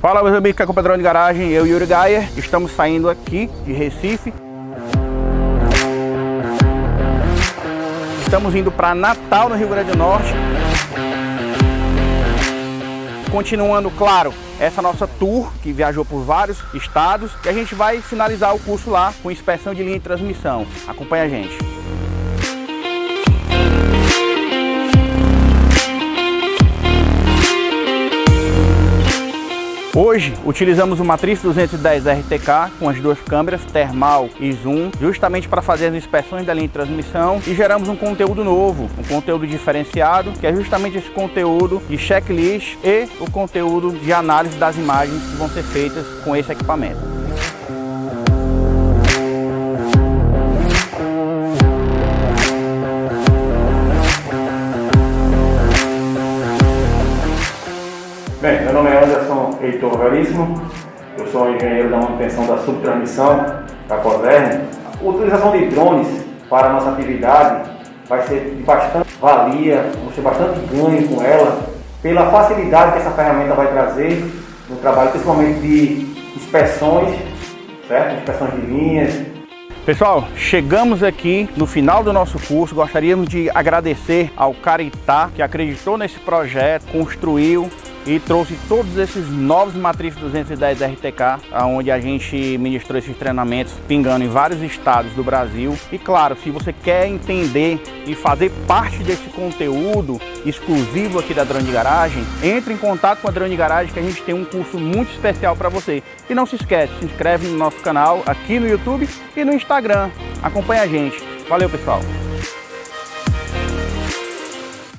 Fala meus amigos que é Padrão de Garagem, eu e Yuri Gaia, estamos saindo aqui de Recife. Estamos indo para Natal, no Rio Grande do Norte. Continuando, claro, essa nossa tour que viajou por vários estados e a gente vai finalizar o curso lá com inspeção de linha de transmissão. Acompanha a gente. Hoje utilizamos o Matriz 210 RTK com as duas câmeras, termal e zoom, justamente para fazer as inspeções da linha de transmissão e geramos um conteúdo novo, um conteúdo diferenciado, que é justamente esse conteúdo de checklist e o conteúdo de análise das imagens que vão ser feitas com esse equipamento. Bem, meu nome é Anderson Heitor Veríssimo, eu sou engenheiro da manutenção da subtransmissão da Coserne. A utilização de drones para a nossa atividade vai ser de bastante valia, vamos ter bastante ganho com ela, pela facilidade que essa ferramenta vai trazer no trabalho, principalmente de inspeções, certo? Inspeções de linhas, Pessoal, chegamos aqui no final do nosso curso. Gostaríamos de agradecer ao Caritá, que acreditou nesse projeto, construiu e trouxe todos esses novos matrizes 210 RTK, onde a gente ministrou esses treinamentos pingando em vários estados do Brasil. E claro, se você quer entender e fazer parte desse conteúdo exclusivo aqui da Drone Garagem, entre em contato com a Drone Garagem que a gente tem um curso muito especial para você. E não se esquece, se inscreve no nosso canal aqui no YouTube e no Instagram. Acompanhe a gente. Valeu, pessoal!